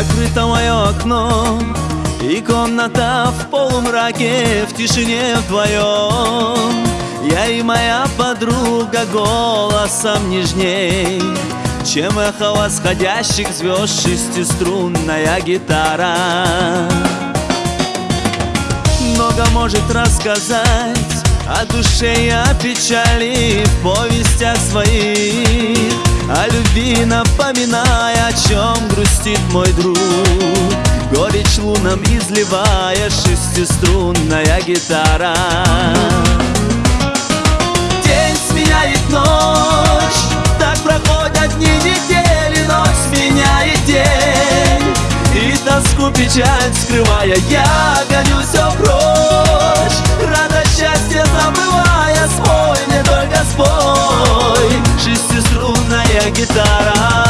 Закрыто мое окно И комната в полумраке В тишине вдвоем. Я и моя подруга голосом нежней. Чем эхо восходящих звезд Шестиструнная гитара. Много может рассказать о душе и о печали в повестях своих О любви напоминая, о чем грустит мой друг. Горечь лунам изливая шестиструнная гитара. День сменяет ночь, так проходят дни, недели Ночь сменяет день, и тоску печаль скрывая Я гоню все прочь, радость счастье забывая Спой мне только спой. Шестиструнная гитара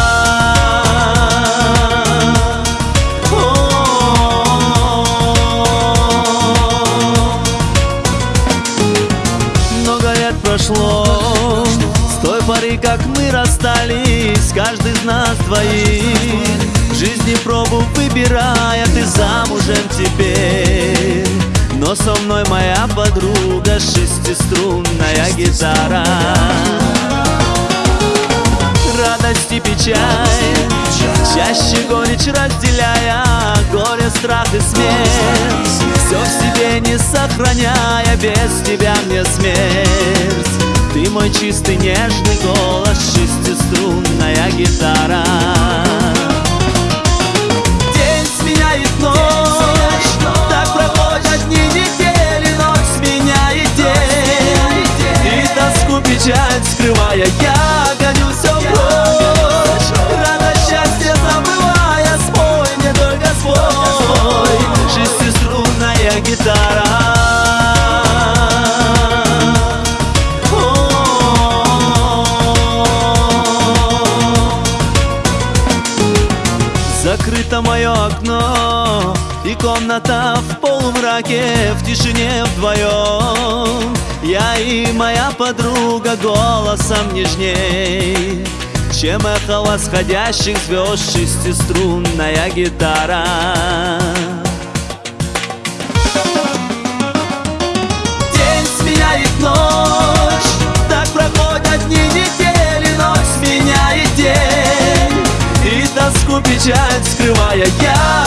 прошло. С той поры, как мы расстались Каждый из нас двоих. Жизни пробу выбирая Ты замужем теперь. Но со мной моя подруга Шестиструнная гитара. Радость и печаль Чаще горечь разделяя Горе, страх и смерть. Все в себе не сохраняя Без тебя мне смерть мой чистый нежный голос Шестиструнная гитара. День сменяет ночь Так проходят дни, недели Ночь сменяет день. И тоску печаль скрывая Я гоню все прочь Радость счастье забывая Спой мне только свой. Шестиструнная гитара Комната в полумраке, в тишине вдвоем. Я и моя подруга голосом нежней. Чем эхо восходящих звезд шестиструнная гитара? День сменяет ночь, так проходят дни недели Ночь сменяет день, и тоску печать скрывая я.